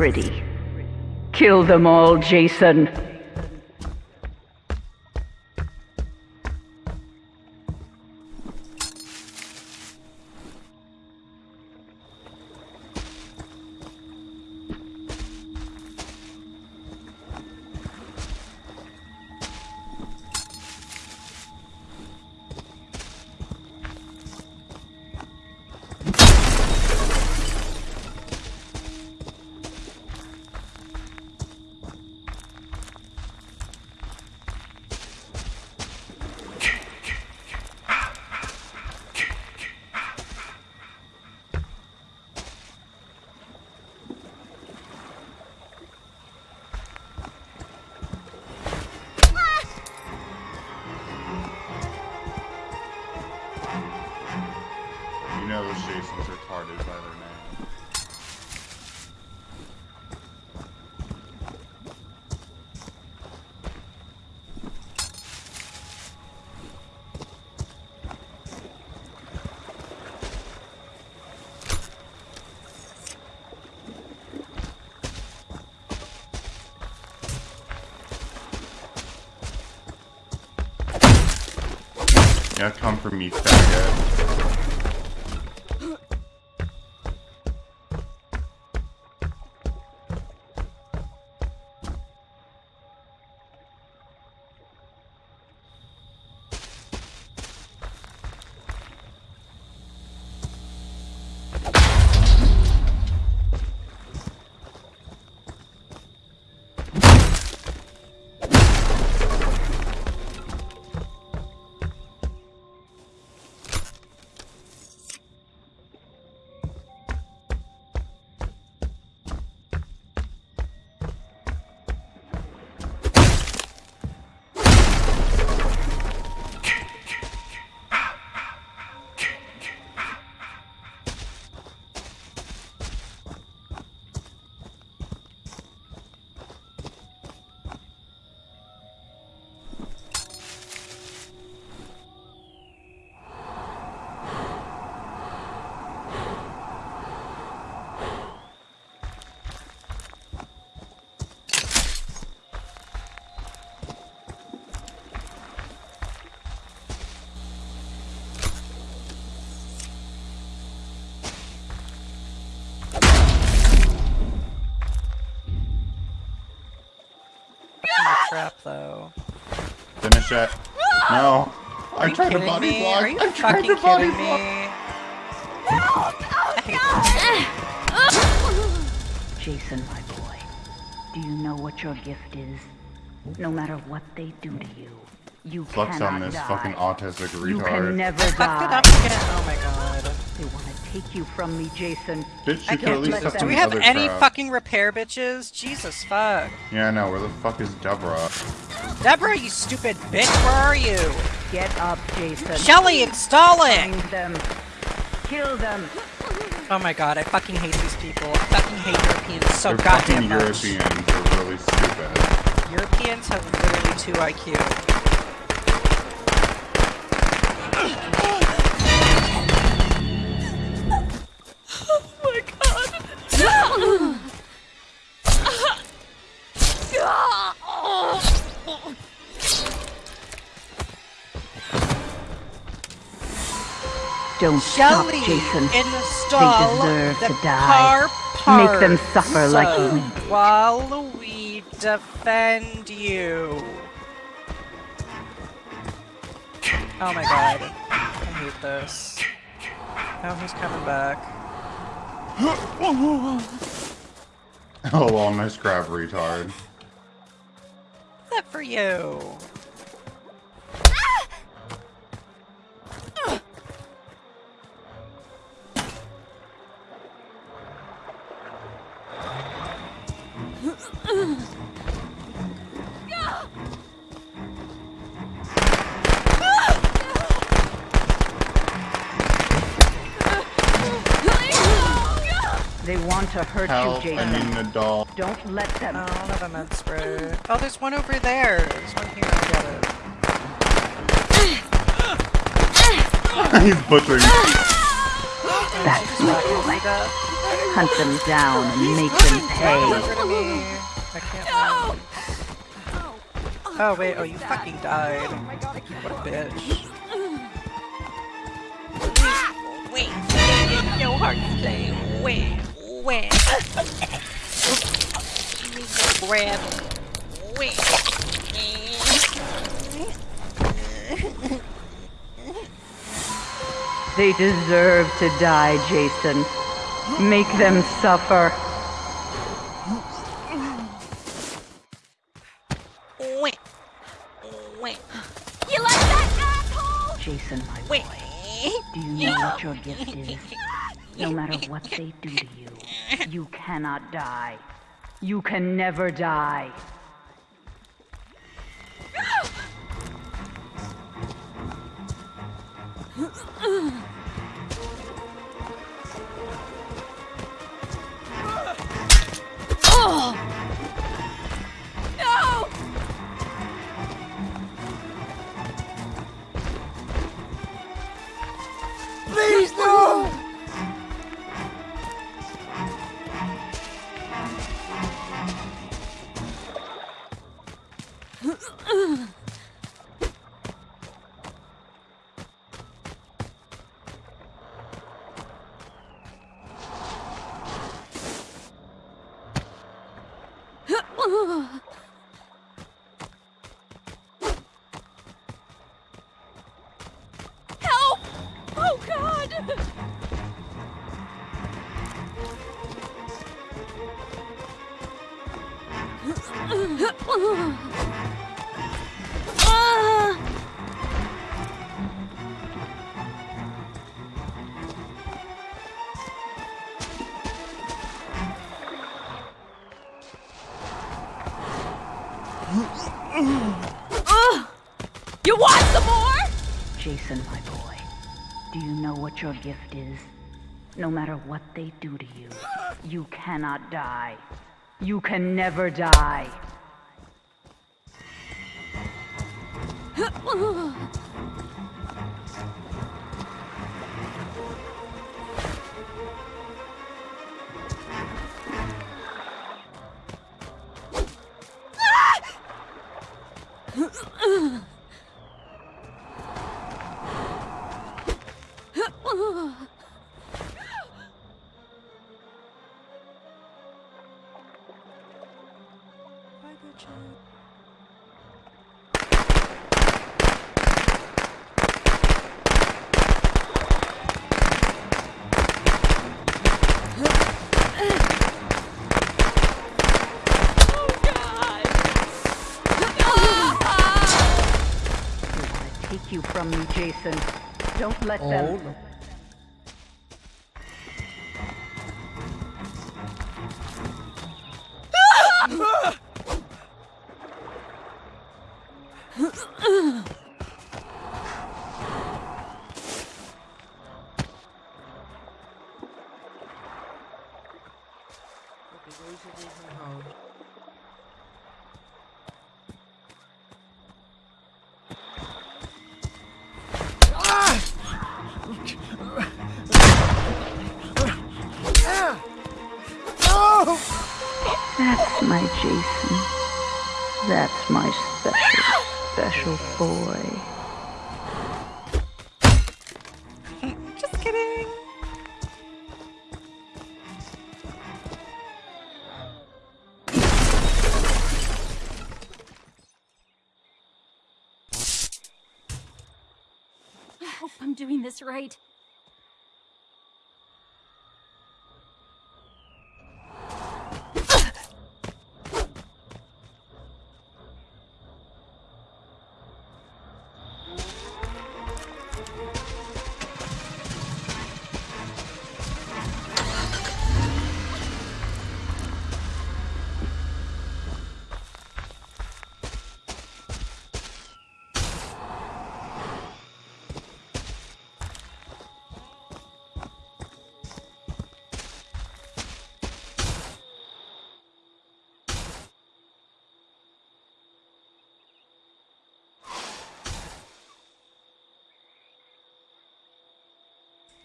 Pretty. Kill them all, Jason. For me, faggot. Trap though. Finish it. No. Are I'm you trying to body me? block. Are you I'm trying fucking to body kidding block. me? Jason, my boy, do you know what your gift is? No matter what they do to you, you Flex cannot on this die. fucking autistic You can retard. never Fucked it die. up again. Oh my god. They want to take you from me, Jason. Bitch, I you could at can't least let have Do we have any crap. fucking repair bitches? Jesus fuck. Yeah, I know. Where the fuck is Deborah? Deborah, you stupid bitch, where are you? Get up, Jason. Shelly, installing! Find them. Kill them. Oh my god, I fucking hate these people. I fucking hate Europeans so They're goddamn fucking much. Europeans. They're really stupid. Europeans have literally 2 IQ. Don't stop, Shelly, Jason. install deserve the to die. car Make them suffer like we did. While we defend you. Oh my god. I hate this. Oh, he's coming back. Oh, well, nice grab, retard. That for you. They want to hurt Help, you, I Jason. need an adult. Don't let them. Oh, I don't have a med spray. Oh, there's one over there. There's one here. I'll get it. He's butchering. Oh That's my boy. Hunt them down and make them pay. Over to me. I can't run. Oh wait, oh you fucking died. Oh what a bitch. Wait, no hard play. Wait, wait. Give me the grab. Wait. They deserve to die, Jason. Make them suffer. Wait. Wait. You like that, asshole? Jason, my Wait. boy. Do you know what your gift is? No matter what they do to you, you cannot die. You can never die. Oh god! Ah! Jason, my boy. Do you know what your gift is? No matter what they do to you, you cannot die. You can never die. Jason. Don't let Oh, them. no. Okay, That's my special, special boy. Just kidding. I hope I'm doing this right.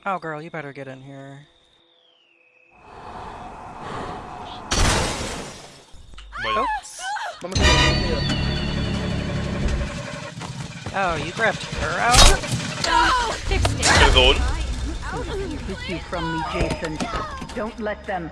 Oh, girl, you better get in here. Wait. Oops. Vamos a ver, Oh, you grabbed her out? Perdón. Take you from me, Jason. Don't let them.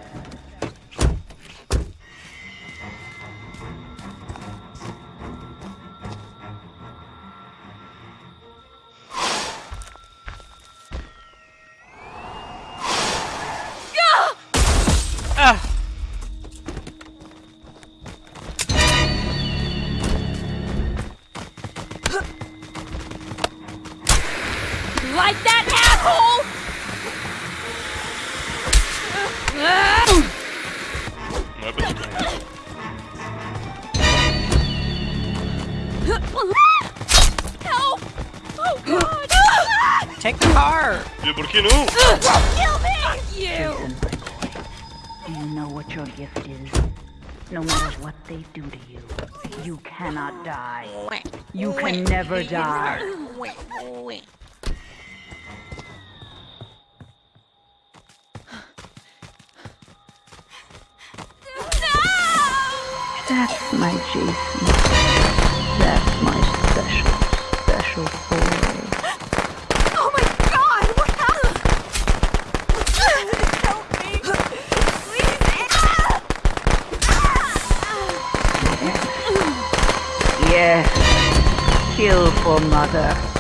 Like that, asshole! No hay película. Help! Oh god! Take the car! Yo, ¿por qué no? Kill me! Fuck you! Jason, my boy. Do you know what your gift is? No matter what they do to you, you cannot die. You can never die. That's my Jason. That's my special, special boy. Oh my god! What happened? Help me! Please! Yes. Kill for mother.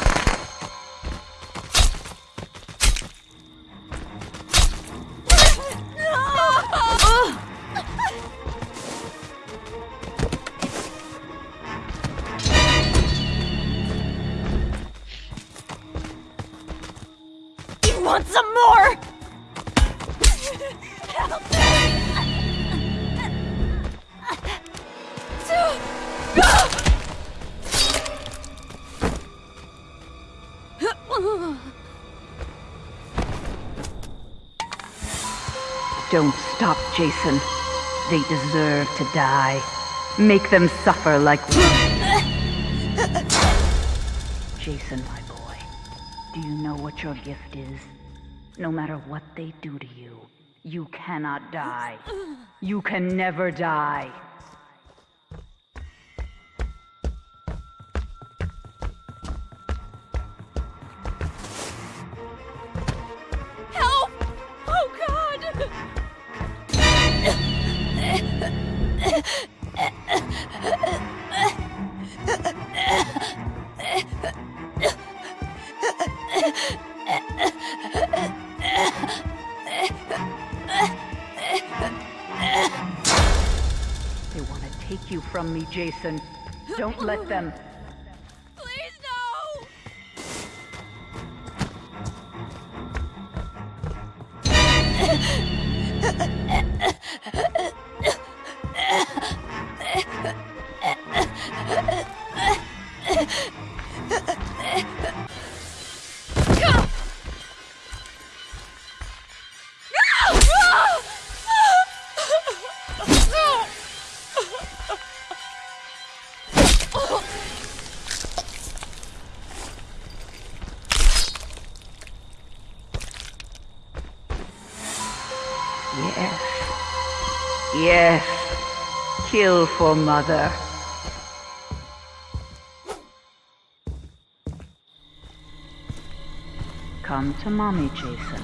Don't stop, Jason. They deserve to die. Make them suffer like. Jason, my boy, do you know what your gift is? No matter what they do to you, you cannot die. You can never die. You from me, Jason. Don't let them. Kill for mother. Come to mommy, Jason.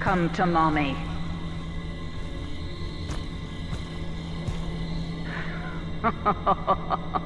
Come to mommy.